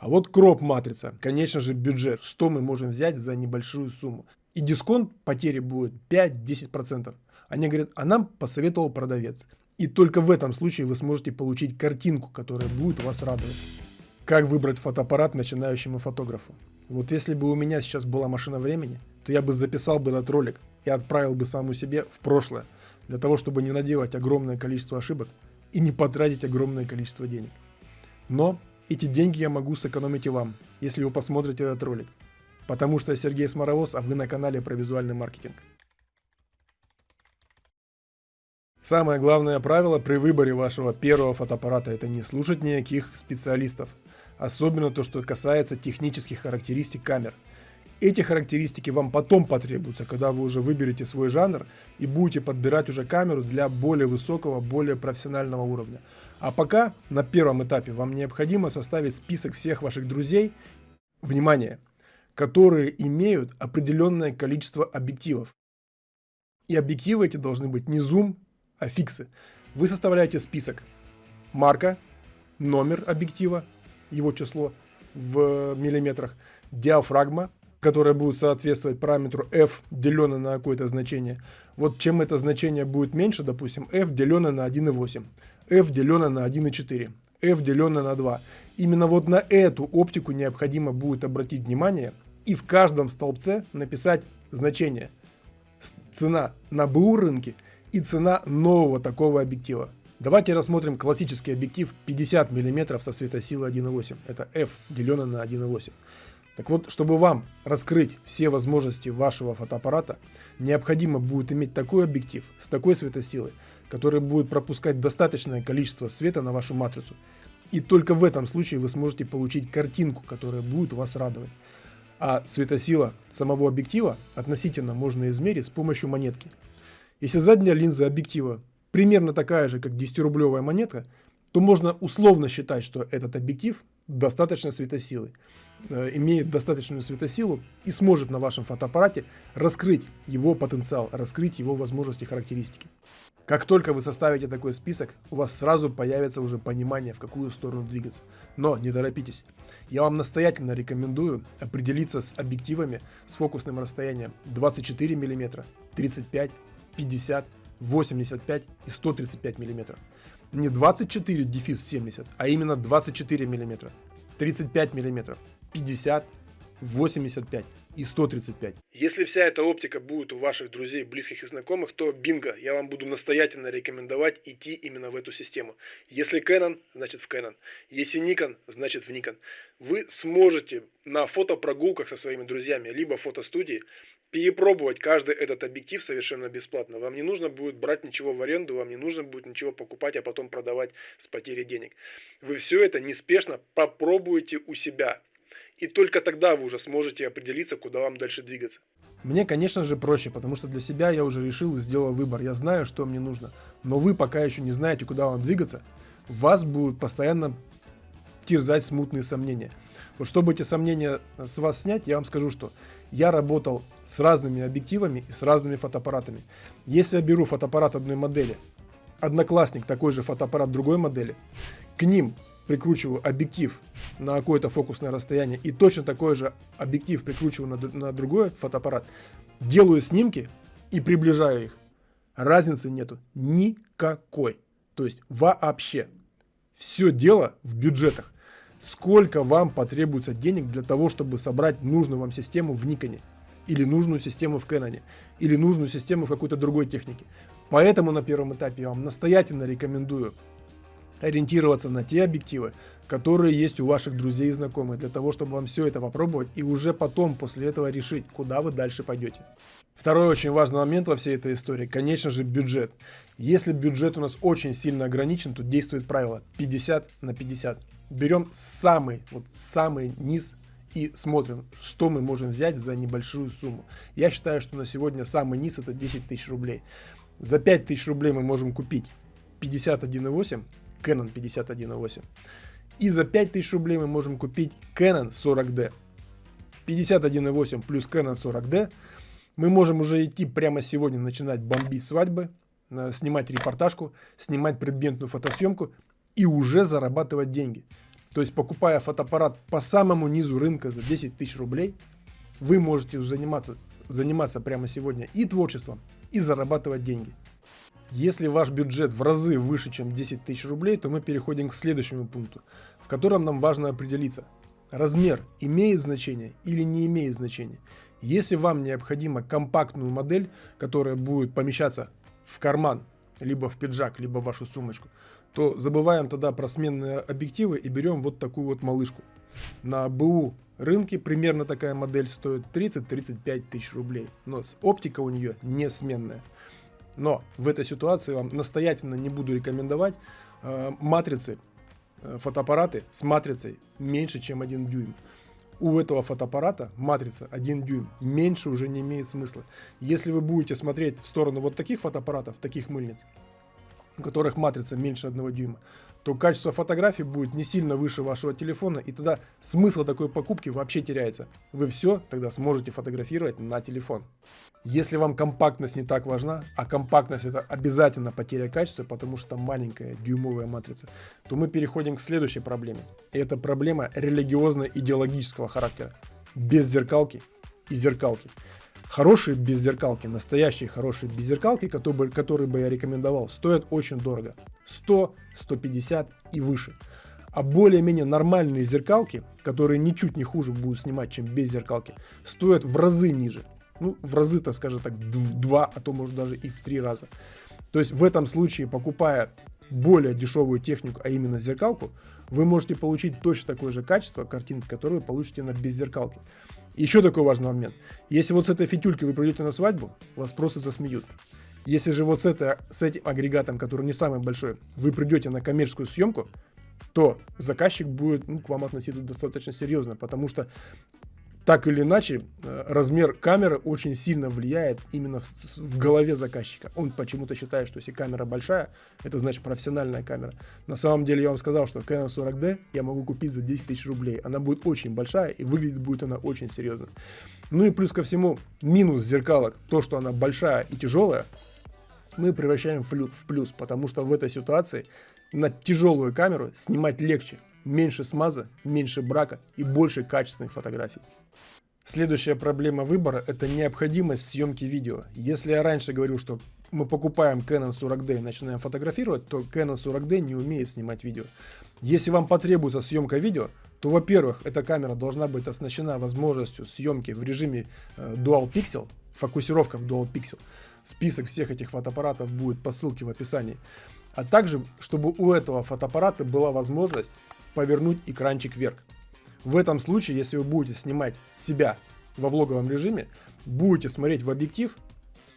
А вот кроп матрица, конечно же бюджет, что мы можем взять за небольшую сумму. И дисконт потери будет 5-10%. Они говорят, а нам посоветовал продавец. И только в этом случае вы сможете получить картинку, которая будет вас радовать. Как выбрать фотоаппарат начинающему фотографу? Вот если бы у меня сейчас была машина времени, то я бы записал бы этот ролик и отправил бы саму себе в прошлое, для того, чтобы не наделать огромное количество ошибок и не потратить огромное количество денег. Но эти деньги я могу сэкономить и вам, если вы посмотрите этот ролик. Потому что я Сергей Сморовоз, а вы на канале про визуальный маркетинг. Самое главное правило при выборе вашего первого фотоаппарата – это не слушать никаких специалистов. Особенно то, что касается технических характеристик камер. Эти характеристики вам потом потребуются, когда вы уже выберете свой жанр и будете подбирать уже камеру для более высокого, более профессионального уровня. А пока на первом этапе вам необходимо составить список всех ваших друзей, внимание, которые имеют определенное количество объективов. И объективы эти должны быть не зум, аффиксы. Вы составляете список. Марка, номер объектива, его число в миллиметрах, диафрагма, которая будет соответствовать параметру f, деленное на какое-то значение. Вот чем это значение будет меньше, допустим, f деленное на 1,8, f деленное на 1,4, f деленное на 2. Именно вот на эту оптику необходимо будет обратить внимание и в каждом столбце написать значение. Цена на БУ рынке – и цена нового такого объектива. Давайте рассмотрим классический объектив 50 мм со светосилой 1.8. Это f деленное на 1.8. Так вот, чтобы вам раскрыть все возможности вашего фотоаппарата, необходимо будет иметь такой объектив с такой светосилой, который будет пропускать достаточное количество света на вашу матрицу. И только в этом случае вы сможете получить картинку, которая будет вас радовать. А светосила самого объектива относительно можно измерить с помощью монетки. Если задняя линза объектива примерно такая же, как 10-рублевая монетка, то можно условно считать, что этот объектив достаточно светосилы, э, имеет достаточную светосилу и сможет на вашем фотоаппарате раскрыть его потенциал, раскрыть его возможности, характеристики. Как только вы составите такой список, у вас сразу появится уже понимание, в какую сторону двигаться. Но не торопитесь. Я вам настоятельно рекомендую определиться с объективами с фокусным расстоянием 24 мм, 35 50, 85 и 135 мм. Не 24 дефис 70, а именно 24 мм, 35 мм, 50, 85 и 135. Если вся эта оптика будет у ваших друзей, близких и знакомых, то бинго, я вам буду настоятельно рекомендовать идти именно в эту систему. Если Canon, значит в Canon. Если Nikon, значит в Nikon. Вы сможете на фотопрогулках со своими друзьями, либо в фотостудии, перепробовать каждый этот объектив совершенно бесплатно. Вам не нужно будет брать ничего в аренду, вам не нужно будет ничего покупать, а потом продавать с потерей денег. Вы все это неспешно попробуете у себя. И только тогда вы уже сможете определиться, куда вам дальше двигаться. Мне, конечно же, проще, потому что для себя я уже решил и сделал выбор. Я знаю, что мне нужно. Но вы пока еще не знаете, куда вам двигаться. Вас будут постоянно терзать смутные сомнения. Вот чтобы эти сомнения с вас снять, я вам скажу, что я работал с разными объективами и с разными фотоаппаратами. Если я беру фотоаппарат одной модели, одноклассник такой же фотоаппарат другой модели, к ним прикручиваю объектив на какое-то фокусное расстояние и точно такой же объектив прикручиваю на, на другой фотоаппарат, делаю снимки и приближаю их. Разницы нету никакой. То есть вообще. Все дело в бюджетах. Сколько вам потребуется денег для того, чтобы собрать нужную вам систему в Никоне, или нужную систему в Canon, или нужную систему в какой-то другой технике. Поэтому на первом этапе я вам настоятельно рекомендую ориентироваться на те объективы, которые есть у ваших друзей и знакомых, для того, чтобы вам все это попробовать и уже потом, после этого решить, куда вы дальше пойдете. Второй очень важный момент во всей этой истории, конечно же, бюджет. Если бюджет у нас очень сильно ограничен, то действует правило 50 на 50 берем самый, вот самый низ и смотрим, что мы можем взять за небольшую сумму. Я считаю, что на сегодня самый низ это 10 тысяч рублей. За 5 тысяч рублей мы можем купить 51.8, Canon 51.8. И за 5 тысяч рублей мы можем купить Canon 40D. 51.8 плюс Canon 40D. Мы можем уже идти прямо сегодня начинать бомбить свадьбы, э, снимать репортажку, снимать предметную фотосъемку и уже зарабатывать деньги. То есть покупая фотоаппарат по самому низу рынка за 10 тысяч рублей, вы можете заниматься, заниматься прямо сегодня и творчеством, и зарабатывать деньги. Если ваш бюджет в разы выше, чем 10 тысяч рублей, то мы переходим к следующему пункту, в котором нам важно определиться, размер имеет значение или не имеет значения. Если вам необходима компактную модель, которая будет помещаться в карман, либо в пиджак, либо в вашу сумочку, то забываем тогда про сменные объективы и берем вот такую вот малышку. На БУ рынке примерно такая модель стоит 30-35 тысяч рублей, но оптика у нее не сменная. Но в этой ситуации вам настоятельно не буду рекомендовать э, матрицы, э, фотоаппараты с матрицей меньше, чем 1 дюйм. У этого фотоаппарата матрица 1 дюйм меньше уже не имеет смысла. Если вы будете смотреть в сторону вот таких фотоаппаратов, таких мыльниц, у которых матрица меньше 1 дюйма, то качество фотографий будет не сильно выше вашего телефона, и тогда смысл такой покупки вообще теряется. Вы все тогда сможете фотографировать на телефон. Если вам компактность не так важна, а компактность это обязательно потеря качества, потому что маленькая дюймовая матрица, то мы переходим к следующей проблеме. И это проблема религиозно-идеологического характера. Без зеркалки и зеркалки. Хорошие беззеркалки, настоящие хорошие беззеркалки, которые, которые бы я рекомендовал, стоят очень дорого. 100, 150 и выше. А более-менее нормальные зеркалки, которые ничуть не хуже будут снимать, чем без зеркалки, стоят в разы ниже. Ну, в разы, так скажем так, в два, а то может даже и в три раза. То есть в этом случае, покупая более дешевую технику, а именно зеркалку, вы можете получить точно такое же качество картинки, которое вы получите на беззеркалке. Еще такой важный момент. Если вот с этой фитюльки вы придете на свадьбу, вас просто засмеют. Если же вот с, это, с этим агрегатом, который не самый большой, вы придете на коммерческую съемку, то заказчик будет ну, к вам относиться достаточно серьезно, потому что так или иначе, э, размер камеры очень сильно влияет именно в, в голове заказчика. Он почему-то считает, что если камера большая, это значит профессиональная камера. На самом деле я вам сказал, что Canon 40D я могу купить за 10 тысяч рублей. Она будет очень большая и выглядит будет она очень серьезно. Ну и плюс ко всему, минус зеркалок, то, что она большая и тяжелая, мы превращаем в плюс, потому что в этой ситуации на тяжелую камеру снимать легче, меньше смаза, меньше брака и больше качественных фотографий. Следующая проблема выбора – это необходимость съемки видео. Если я раньше говорил, что мы покупаем Canon 40D и начинаем фотографировать, то Canon 40D не умеет снимать видео. Если вам потребуется съемка видео, то, во-первых, эта камера должна быть оснащена возможностью съемки в режиме э, Dual Pixel, фокусировка в Dual Pixel. Список всех этих фотоаппаратов будет по ссылке в описании. А также, чтобы у этого фотоаппарата была возможность повернуть экранчик вверх. В этом случае, если вы будете снимать себя во влоговом режиме, будете смотреть в объектив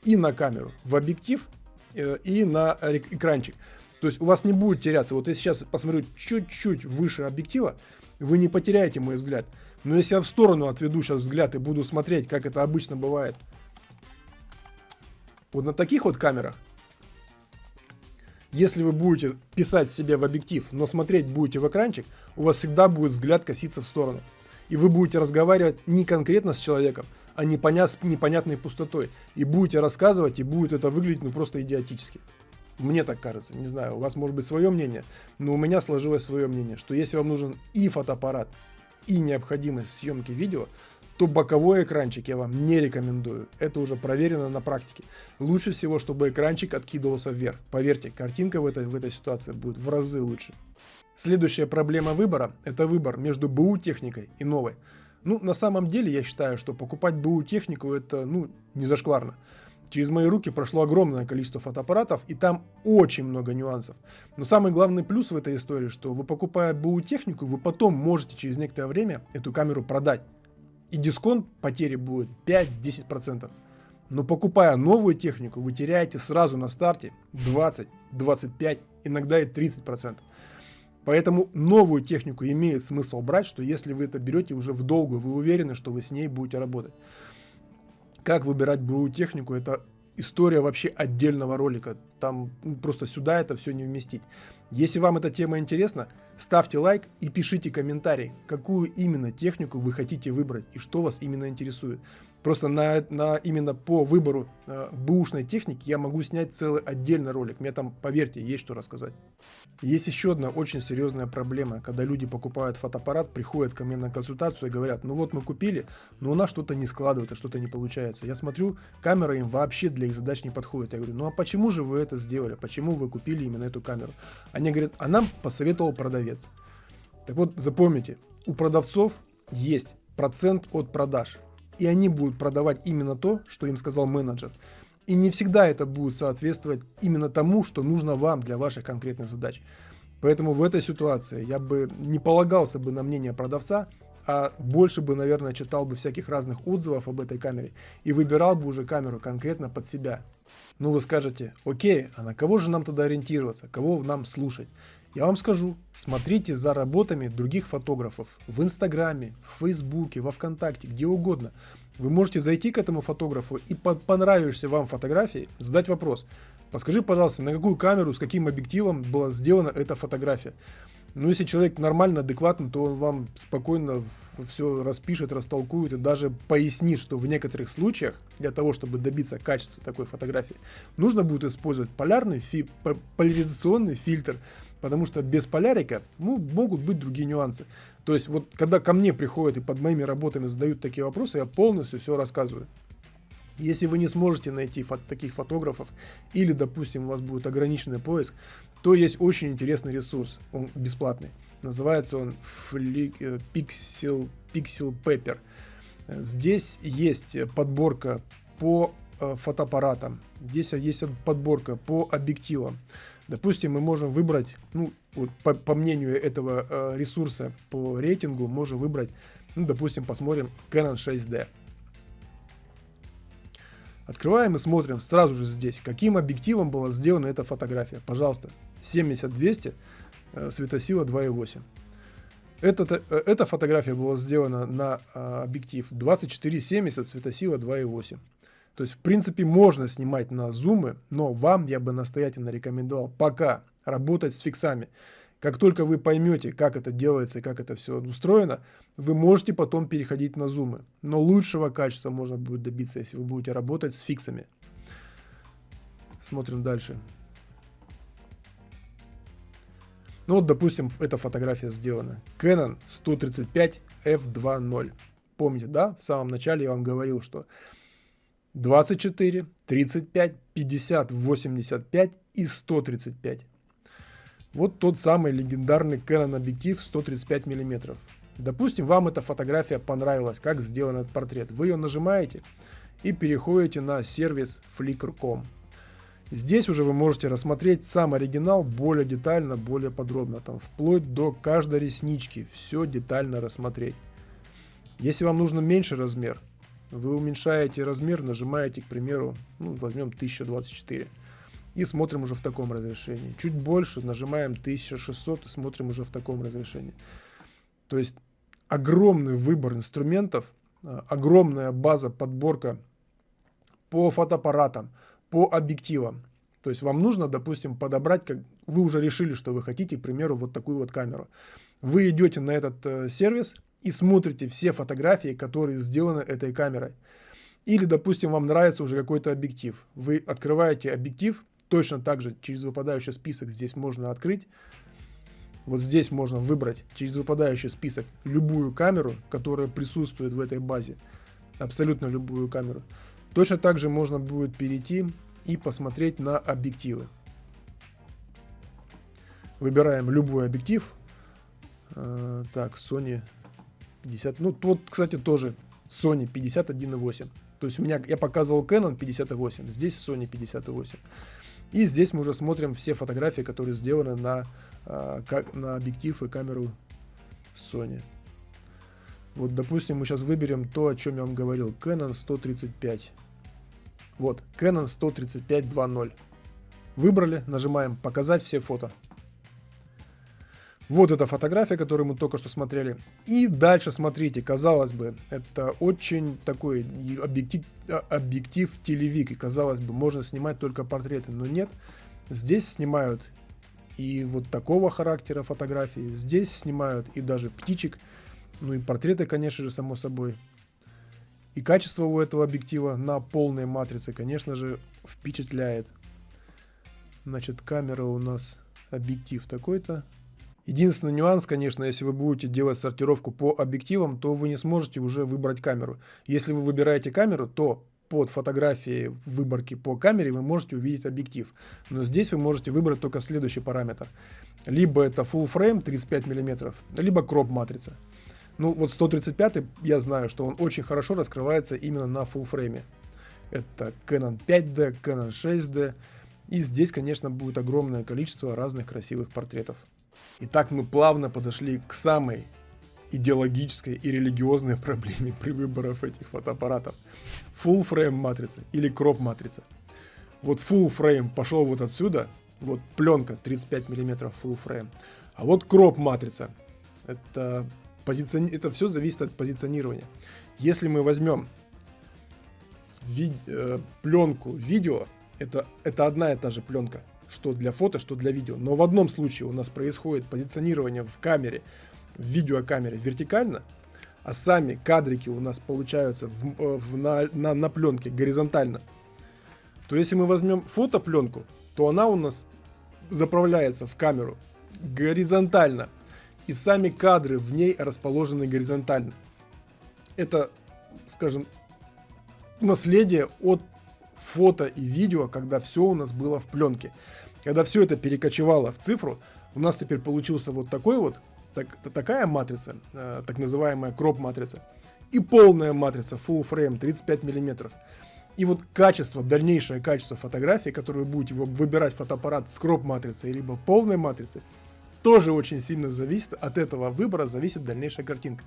и на камеру, в объектив э, и на экранчик. То есть у вас не будет теряться. Вот я сейчас посмотрю чуть-чуть выше объектива, вы не потеряете мой взгляд. Но если я в сторону отведу сейчас взгляд и буду смотреть, как это обычно бывает, вот на таких вот камерах, если вы будете писать себе в объектив, но смотреть будете в экранчик, у вас всегда будет взгляд коситься в сторону. И вы будете разговаривать не конкретно с человеком, а непонят, с непонятной пустотой. И будете рассказывать, и будет это выглядеть ну просто идиотически. Мне так кажется, не знаю, у вас может быть свое мнение, но у меня сложилось свое мнение, что если вам нужен и фотоаппарат, и необходимость съемки видео, то боковой экранчик я вам не рекомендую. Это уже проверено на практике. Лучше всего, чтобы экранчик откидывался вверх. Поверьте, картинка в этой, в этой ситуации будет в разы лучше. Следующая проблема выбора – это выбор между БУ техникой и новой. Ну, на самом деле, я считаю, что покупать БУ технику – это, ну, не зашкварно. Через мои руки прошло огромное количество фотоаппаратов, и там очень много нюансов. Но самый главный плюс в этой истории, что вы покупая БУ технику, вы потом можете через некоторое время эту камеру продать и дисконт потери будет 5-10%. Но покупая новую технику, вы теряете сразу на старте 20, 25, иногда и 30%. Поэтому новую технику имеет смысл брать, что если вы это берете уже в долгую, вы уверены, что вы с ней будете работать. Как выбирать брую технику, это история вообще отдельного ролика. Там ну, просто сюда это все не вместить. Если вам эта тема интересна, ставьте лайк и пишите комментарий, какую именно технику вы хотите выбрать и что вас именно интересует. Просто на, на именно по выбору э, бэушной техники я могу снять целый отдельный ролик. Мне там, поверьте, есть что рассказать. Есть еще одна очень серьезная проблема, когда люди покупают фотоаппарат, приходят ко мне на консультацию и говорят, ну вот мы купили, но у нас что-то не складывается, что-то не получается. Я смотрю, камера им вообще для их задач не подходит. Я говорю, ну а почему же вы это сделали? Почему вы купили именно эту камеру? Они говорят, а нам посоветовал продавец. Так вот, запомните, у продавцов есть процент от продаж и они будут продавать именно то, что им сказал менеджер. И не всегда это будет соответствовать именно тому, что нужно вам для ваших конкретных задач. Поэтому в этой ситуации я бы не полагался бы на мнение продавца, а больше бы, наверное, читал бы всяких разных отзывов об этой камере и выбирал бы уже камеру конкретно под себя. Ну вы скажете, окей, а на кого же нам тогда ориентироваться, кого нам слушать? Я вам скажу, смотрите за работами других фотографов в Инстаграме, в Фейсбуке, во Вконтакте, где угодно. Вы можете зайти к этому фотографу и по понравившейся вам фотографии задать вопрос. Подскажи, пожалуйста, на какую камеру, с каким объективом была сделана эта фотография? Ну, если человек нормально, адекватный, то он вам спокойно все распишет, растолкует и даже пояснит, что в некоторых случаях для того, чтобы добиться качества такой фотографии, нужно будет использовать полярный фи поляризационный фильтр, потому что без полярика ну, могут быть другие нюансы. То есть вот когда ко мне приходят и под моими работами задают такие вопросы, я полностью все рассказываю. Если вы не сможете найти фото таких фотографов или, допустим, у вас будет ограниченный поиск, то есть очень интересный ресурс, он бесплатный. Называется он Flick, э, Pixel, Pixel Paper. Здесь есть подборка по э, фотоаппаратам, здесь есть подборка по объективам. Допустим, мы можем выбрать, ну, вот по, по мнению этого э, ресурса по рейтингу, можем выбрать, ну, допустим, посмотрим Canon 6D. Открываем и смотрим сразу же здесь, каким объективом была сделана эта фотография. Пожалуйста, 70-200, э, светосила 2.8. Эта, э, эта фотография была сделана на э, объектив 24-70, светосила 2.8. То есть, в принципе, можно снимать на зумы, но вам я бы настоятельно рекомендовал пока работать с фиксами. Как только вы поймете, как это делается и как это все устроено, вы можете потом переходить на зумы. Но лучшего качества можно будет добиться, если вы будете работать с фиксами. Смотрим дальше. Ну вот, допустим, эта фотография сделана. Canon 135 f2.0. Помните, да? В самом начале я вам говорил, что 24, 35, 50, 85 и 135. Вот тот самый легендарный Canon объектив 135 мм. Допустим, вам эта фотография понравилась, как сделан этот портрет. Вы ее нажимаете и переходите на сервис Flickr.com. Здесь уже вы можете рассмотреть сам оригинал более детально, более подробно, там вплоть до каждой реснички, все детально рассмотреть. Если вам нужно меньше размер, вы уменьшаете размер, нажимаете, к примеру, ну, возьмем 1024. И смотрим уже в таком разрешении. Чуть больше, нажимаем 1600 и смотрим уже в таком разрешении. То есть огромный выбор инструментов, а, огромная база, подборка по фотоаппаратам, по объективам. То есть вам нужно, допустим, подобрать, как вы уже решили, что вы хотите, к примеру, вот такую вот камеру. Вы идете на этот э, сервис, и смотрите все фотографии, которые сделаны этой камерой. Или, допустим, вам нравится уже какой-то объектив. Вы открываете объектив, точно так же через выпадающий список здесь можно открыть. Вот здесь можно выбрать через выпадающий список любую камеру, которая присутствует в этой базе. Абсолютно любую камеру. Точно так же можно будет перейти и посмотреть на объективы. Выбираем любой объектив. Э, так, Sony 50, ну вот, кстати, тоже Sony 51.8. То есть у меня, я показывал Canon 58, здесь Sony 58. И здесь мы уже смотрим все фотографии, которые сделаны на, а, как, на объектив и камеру Sony. Вот, допустим, мы сейчас выберем то, о чем я вам говорил. Canon 135. Вот, Canon 135 2.0. Выбрали, нажимаем «Показать все фото». Вот эта фотография, которую мы только что смотрели. И дальше смотрите, казалось бы, это очень такой объектив, а, объектив телевик. И казалось бы, можно снимать только портреты, но нет. Здесь снимают и вот такого характера фотографии. Здесь снимают и даже птичек. Ну и портреты, конечно же, само собой. И качество у этого объектива на полной матрице, конечно же, впечатляет. Значит, камера у нас, объектив такой-то. Единственный нюанс, конечно, если вы будете делать сортировку по объективам, то вы не сможете уже выбрать камеру. Если вы выбираете камеру, то под фотографией выборки по камере вы можете увидеть объектив. Но здесь вы можете выбрать только следующий параметр. Либо это full frame 35 мм, либо кроп матрица. Ну вот 135 я знаю, что он очень хорошо раскрывается именно на full фрейме. Это Canon 5D, Canon 6D. И здесь, конечно, будет огромное количество разных красивых портретов. Итак, мы плавно подошли к самой идеологической и религиозной проблеме при выборах этих фотоаппаратов. Full frame матрица или кроп матрица. Вот full frame пошел вот отсюда, вот пленка 35 мм full frame. А вот кроп матрица. Это, позициони... это все зависит от позиционирования. Если мы возьмем ви... э, пленку видео, это, это одна и та же пленка что для фото, что для видео. Но в одном случае у нас происходит позиционирование в камере, в видеокамере вертикально, а сами кадрики у нас получаются в, э, в, на, на, на пленке горизонтально, то если мы возьмем фотопленку, то она у нас заправляется в камеру горизонтально, и сами кадры в ней расположены горизонтально. Это, скажем, наследие от фото и видео, когда все у нас было в пленке. Когда все это перекочевало в цифру, у нас теперь получился вот такой вот, так, такая матрица, э, так называемая кроп-матрица, и полная матрица full frame 35 миллиметров. И вот качество, дальнейшее качество фотографии, которую вы будете выбирать фотоаппарат с кроп-матрицей, либо полной матрицей, тоже очень сильно зависит, от этого выбора зависит дальнейшая картинка.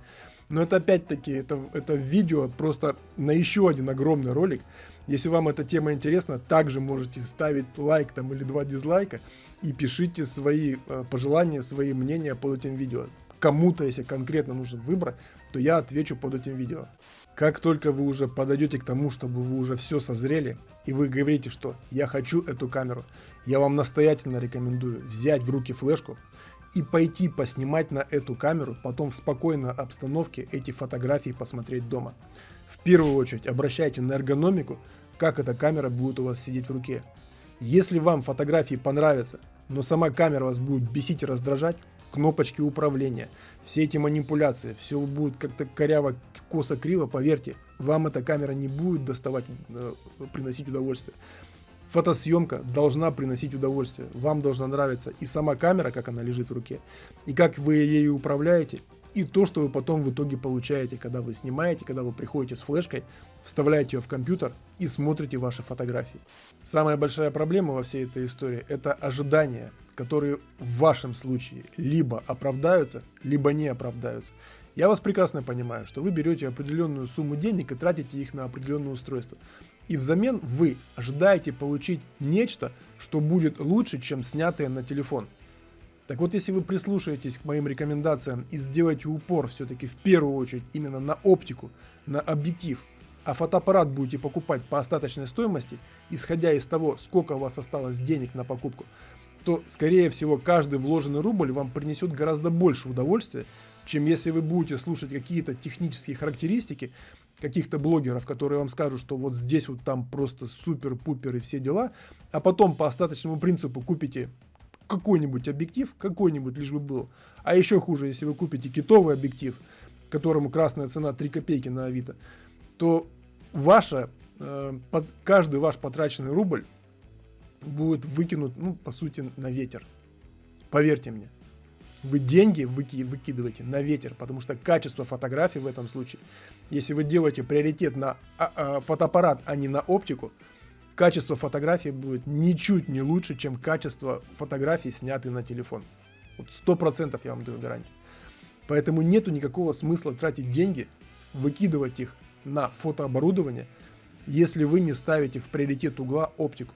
Но это опять-таки, это, это видео просто на еще один огромный ролик. Если вам эта тема интересна, также можете ставить лайк там или два дизлайка и пишите свои э, пожелания, свои мнения под этим видео. Кому-то, если конкретно нужен выбор, то я отвечу под этим видео. Как только вы уже подойдете к тому, чтобы вы уже все созрели, и вы говорите, что я хочу эту камеру, я вам настоятельно рекомендую взять в руки флешку, и пойти поснимать на эту камеру, потом в спокойной обстановке эти фотографии посмотреть дома. В первую очередь обращайте на эргономику, как эта камера будет у вас сидеть в руке. Если вам фотографии понравятся, но сама камера вас будет бесить и раздражать, кнопочки управления, все эти манипуляции, все будет как-то коряво, косо, криво, поверьте, вам эта камера не будет доставать, э, приносить удовольствие. Фотосъемка должна приносить удовольствие. Вам должна нравиться и сама камера, как она лежит в руке, и как вы ею управляете, и то, что вы потом в итоге получаете, когда вы снимаете, когда вы приходите с флешкой, вставляете ее в компьютер и смотрите ваши фотографии. Самая большая проблема во всей этой истории – это ожидания, которые в вашем случае либо оправдаются, либо не оправдаются. Я вас прекрасно понимаю, что вы берете определенную сумму денег и тратите их на определенное устройство. И взамен вы ожидаете получить нечто, что будет лучше, чем снятое на телефон. Так вот, если вы прислушаетесь к моим рекомендациям и сделаете упор все-таки в первую очередь именно на оптику, на объектив, а фотоаппарат будете покупать по остаточной стоимости, исходя из того, сколько у вас осталось денег на покупку, то, скорее всего, каждый вложенный рубль вам принесет гораздо больше удовольствия, чем если вы будете слушать какие-то технические характеристики, каких-то блогеров, которые вам скажут, что вот здесь вот там просто супер-пупер и все дела, а потом по остаточному принципу купите какой-нибудь объектив, какой-нибудь лишь бы был. А еще хуже, если вы купите китовый объектив, которому красная цена 3 копейки на Авито, то ваша, э, под, каждый ваш потраченный рубль будет выкинут, ну, по сути, на ветер. Поверьте мне вы деньги выки выкидываете на ветер, потому что качество фотографий в этом случае, если вы делаете приоритет на а, а, фотоаппарат, а не на оптику, качество фотографии будет ничуть не лучше, чем качество фотографий, снятых на телефон. Вот сто процентов я вам даю гарантию. Поэтому нету никакого смысла тратить деньги, выкидывать их на фотооборудование, если вы не ставите в приоритет угла оптику.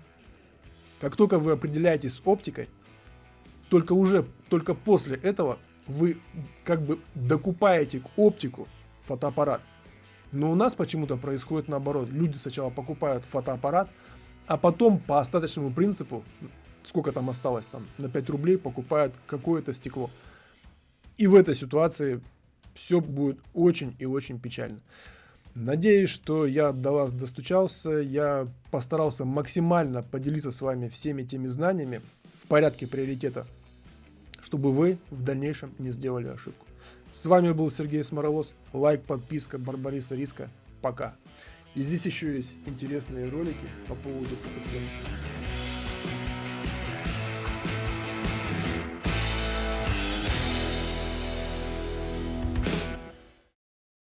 Как только вы определяетесь с оптикой, только уже, только после этого вы как бы докупаете к оптику фотоаппарат. Но у нас почему-то происходит наоборот. Люди сначала покупают фотоаппарат, а потом по остаточному принципу, сколько там осталось, там на 5 рублей покупают какое-то стекло. И в этой ситуации все будет очень и очень печально. Надеюсь, что я до вас достучался. Я постарался максимально поделиться с вами всеми теми знаниями в порядке приоритета, чтобы вы в дальнейшем не сделали ошибку. С вами был Сергей Сморовоз. Лайк, подписка, Барбариса Риска. Пока. И здесь еще есть интересные ролики по поводу фотосъемки.